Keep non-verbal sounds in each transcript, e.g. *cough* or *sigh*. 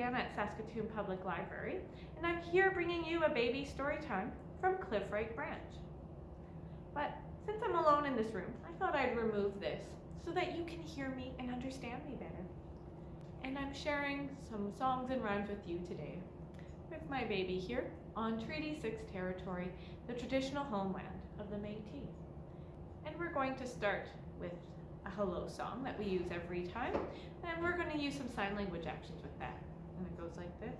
At Saskatoon Public Library, and I'm here bringing you a baby story time from Cliff Cliffright Branch. But since I'm alone in this room, I thought I'd remove this so that you can hear me and understand me better. And I'm sharing some songs and rhymes with you today with my baby here on Treaty 6 territory, the traditional homeland of the Métis. And we're going to start with a hello song that we use every time, and we're going to use some sign language actions with that. Goes like this.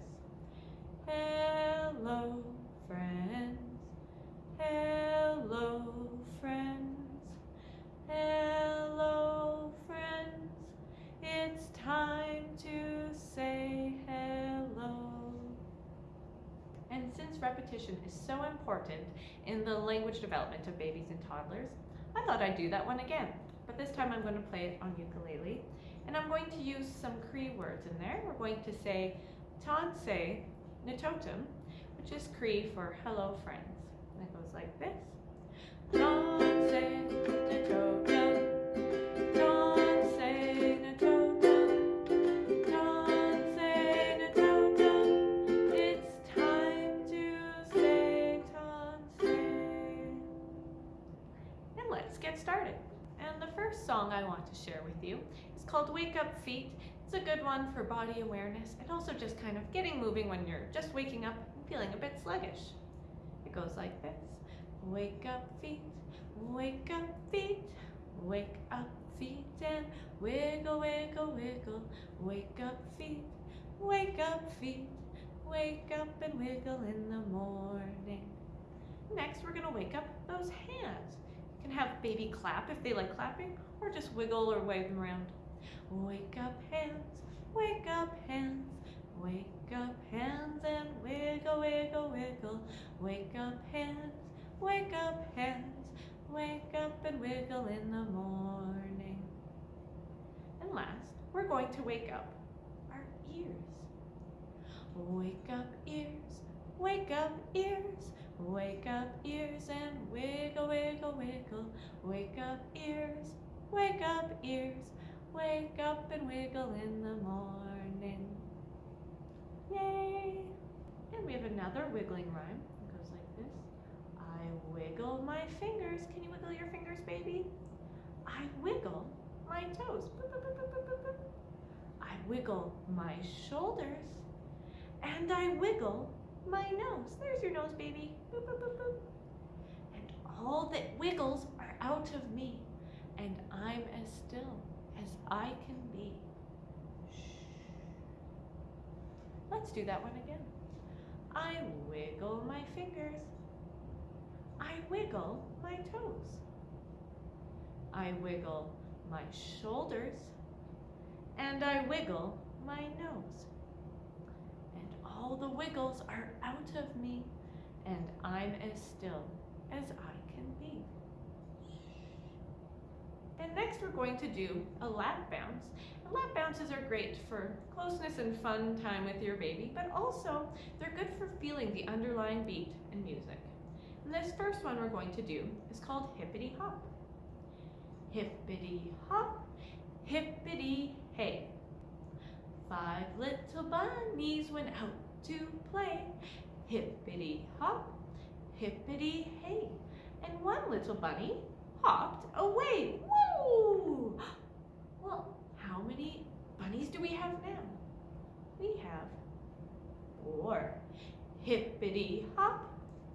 Hello, friends. Hello, friends. Hello, friends. It's time to say hello. And since repetition is so important in the language development of babies and toddlers, I thought I'd do that one again. But this time I'm going to play it on ukulele. And I'm going to use some Cree words in there. We're going to say Tanse Natotum, which is Cree for hello friends. And it goes like this. Tanse Natotum, Tanse Natotum, Tanse Natotum. It's time to say Tanse. And let's get started. And the first song I want to share with you is called Wake Up Feet. It's a good one for body awareness and also just kind of getting moving when you're just waking up and feeling a bit sluggish. It goes like this. Wake up feet, wake up feet, wake up feet and wiggle, wiggle, wiggle. Wake up feet, wake up feet, wake up and wiggle in the morning. Next, we're gonna wake up those hands. You can have baby clap if they like clapping, or just wiggle or wave them around. Wake up hands, wake up hands, wake up hands and wiggle, wiggle, wiggle. Wake up hands, wake up hands, wake up and wiggle in the morning. And last, we're going to wake up our ears. Wake up ears, wake up ears, wake up ears and wiggle, wiggle, wiggle. Wake up ears, wake up ears, wake up and wiggle in the morning. Yay! And we have another wiggling rhyme. It goes like this. I wiggle my fingers. Can you wiggle your fingers, baby? I wiggle my toes. Boop, boop, boop. I wiggle my shoulders. And I wiggle my nose. There's your nose, baby. Boop, boop, boop, boop. And all that wiggles are out of me. And I'm as still as I can be. Let's do that one again. I wiggle my fingers. I wiggle my toes. I wiggle my shoulders. And I wiggle my nose. And all the wiggles are out of me. And I'm as still as I can be. And next we're going to do a lap bounce. And lap bounces are great for closeness and fun time with your baby, but also they're good for feeling the underlying beat in music. And this first one we're going to do is called hippity hop. Hippity hop, hippity hey. Five little bunnies went out to play. Hippity hop, hippity hey. And one little bunny hopped away. Well, how many bunnies do we have now? We have four. Hippity hop,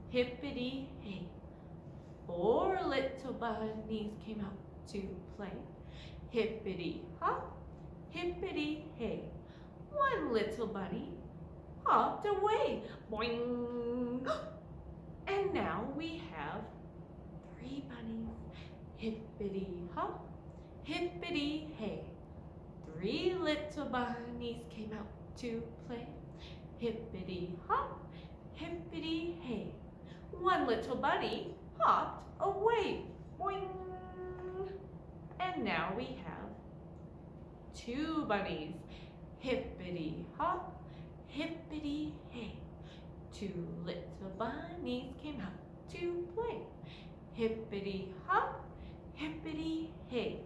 hippity hey. Four little bunnies came out to play. Hippity hop, hippity hey. One little bunny hopped away. Boing! *gasps* And now we have three bunnies. Hippity hop, hippity hey. Three little bunnies came out to play. Hippity hop, hippity hey. One little bunny hopped away. Boing! And now we have two bunnies. Hippity hop, hippity hey. Two little bunnies came out to play. Hippity hop, hippity hey.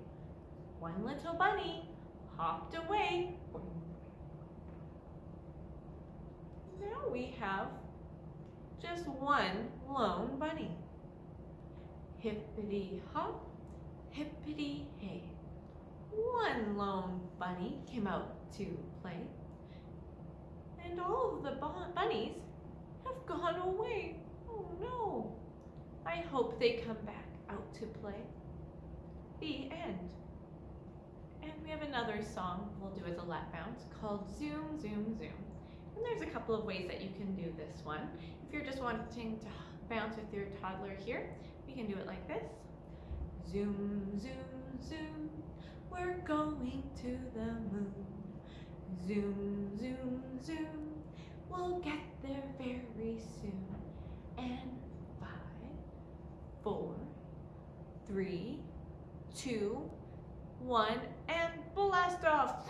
One little bunny hopped away. Now we have just one lone bunny. Hippity hop, hippity hey. One lone bunny came out to play. And all of the bunnies have gone away. Oh no. I hope they come back out to play. The end. And we have another song we'll do as a lap bounce called Zoom, Zoom, Zoom. And there's a couple of ways that you can do this one. If you're just wanting to bounce with your toddler here, we can do it like this. Zoom, zoom, zoom, we're going to the moon. Zoom, zoom, zoom, we'll get there very soon. And five, four, three, two, one, and blast off.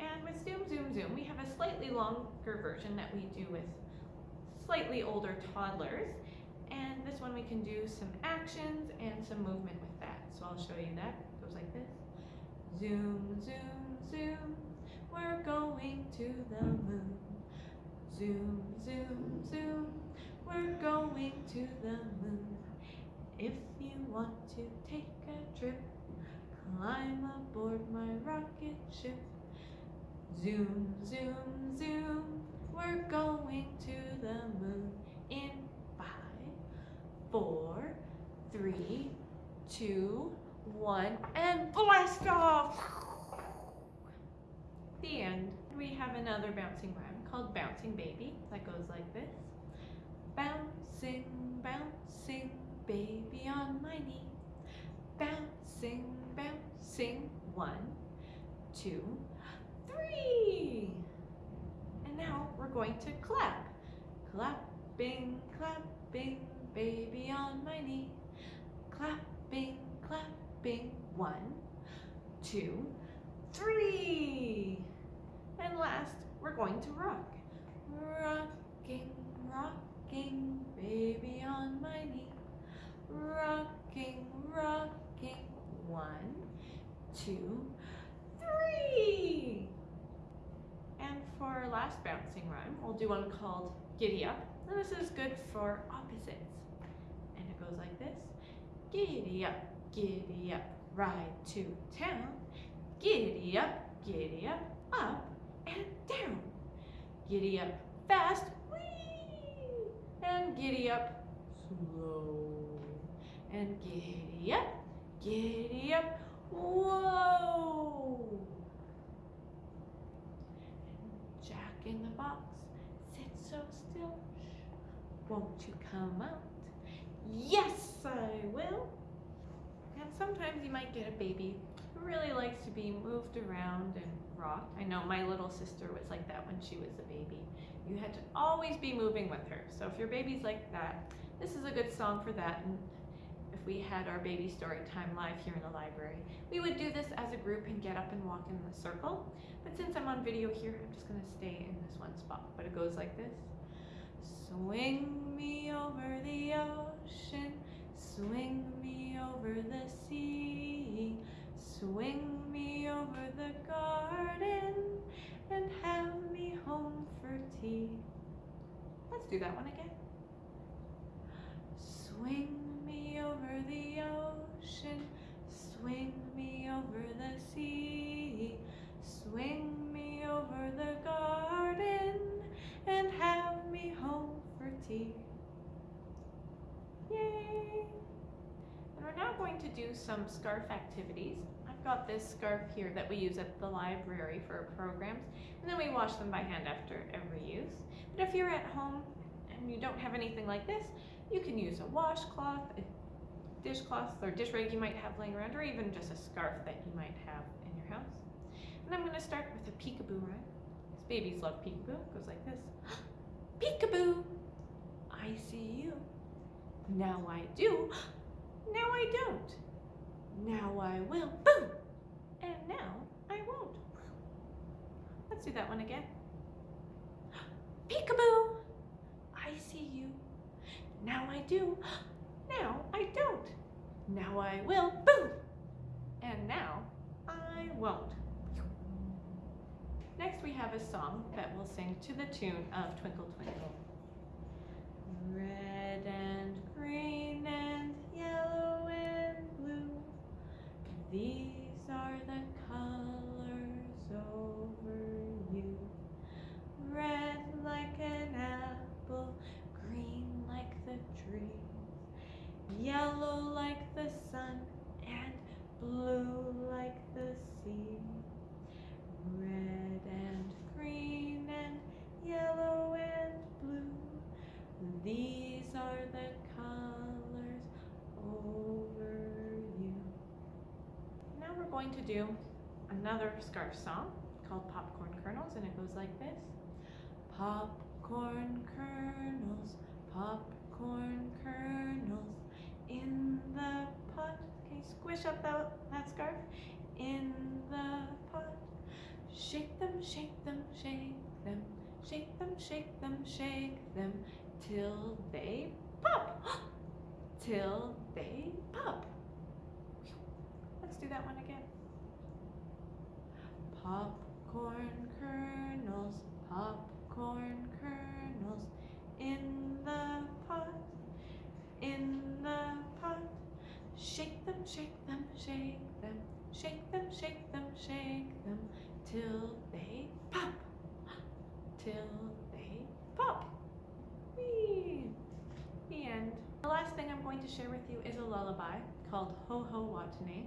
And with Zoom, Zoom, Zoom, we have a slightly longer version that we do with slightly older toddlers. And this one we can do some actions and some movement with that. So I'll show you that. It goes like this. Zoom, zoom, zoom, we're going to the moon. Zoom, zoom, zoom, we're going to the moon. If you want to take a trip, climb aboard my rocket ship. Zoom, zoom, zoom, we're going to the moon in five, four, three, two, one, and blast off! The end. We have another bouncing rhyme called Bouncing Baby that goes like this. Bouncing, bouncing, baby on my knee. Bouncing, bouncing, one, two, three. And now we're going to clap. Clapping, clapping, baby on my knee. Clapping, clapping, one, two, three. And last, we're going to rock. Rocking, rocking, baby on my knee. Rocking, rocking, one, two, three. And for our last bouncing rhyme, we'll do one called Giddy Up. And this is good for opposites. And it goes like this. Giddy up, giddy up, ride to town. Giddy up, giddy up, up and down. Giddy up fast! And giddy up slow. Giddy up, giddy up, whoa! Jack in the box, sit so still. Won't you come out? Yes, I will. And sometimes you might get a baby who really likes to be moved around and rocked. I know my little sister was like that when she was a baby. You had to always be moving with her. So if your baby's like that, this is a good song for that. And if we had our baby story time live here in the library, we would do this as a group and get up and walk in the circle. But since I'm on video here, I'm just gonna stay in this one spot. But it goes like this. Swing me over the ocean, swing me over the sea, swing me over the garden, and have me home for tea. Let's do that one again. Swing me over the ocean, swing me over the sea, swing me over the garden, and have me home for tea. Yay! And we're now going to do some scarf activities. I've got this scarf here that we use at the library for programs, and then we wash them by hand after every use. But if you're at home and you don't have anything like this, you can use a washcloth, a dishcloth, or dish rag you might have laying around, or even just a scarf that you might have in your house. And I'm going to start with a peekaboo rhyme. Because babies love peekaboo. It goes like this. *gasps* Peekaboo, I see you. Now I do. *gasps* Now I don't. Now I will. Boom! And now I won't. *gasps* Let's do that one again. Peekaboo! I see you. Now I do. Now I don't. Now I will. Boom! And now I won't. Next, we have a song that we'll sing to the tune of Twinkle Twinkle. Blue like the sea. Red and green and yellow and blue, these are the colors over you. Now we're going to do another scarf song called Popcorn Kernels, and it goes like this. Popcorn kernels, squish up that, that scarf? In the pot. Shake them, shake them, shake them, shake them, shake them, shake them till they pop. *gasps* till they pop. Let's do that one again. Popcorn kernels, popcorn kernels in the pot, in the pot. Shake them, shake them, shake them, shake them, shake them, till they pop, till they pop. Whee! The end. The last thing I'm going to share with you is a lullaby called Ho Ho Watane,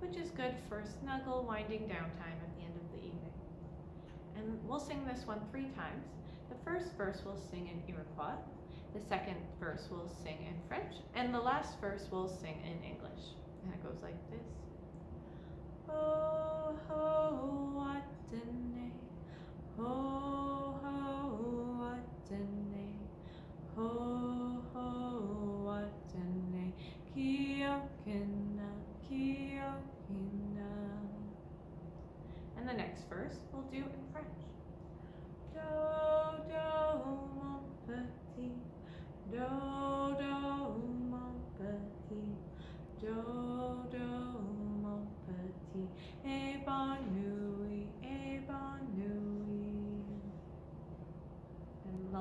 which is good for snuggle winding down time at the end of the evening. And we'll sing this one three times. The first verse we'll sing in Iroquois, the second verse we'll sing in French, and the last verse we'll sing in English. And it goes like this. Ho ho watane, ho ho watane, ho ho watane,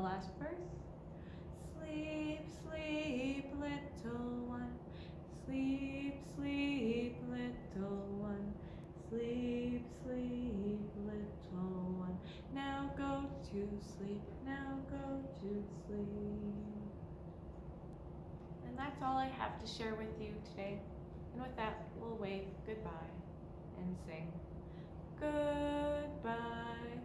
last verse. Sleep, sleep, little one. Sleep, sleep, little one. Sleep, sleep, little one. Now go to sleep, now go to sleep. And that's all I have to share with you today. And with that, we'll wave goodbye and sing Goodbye,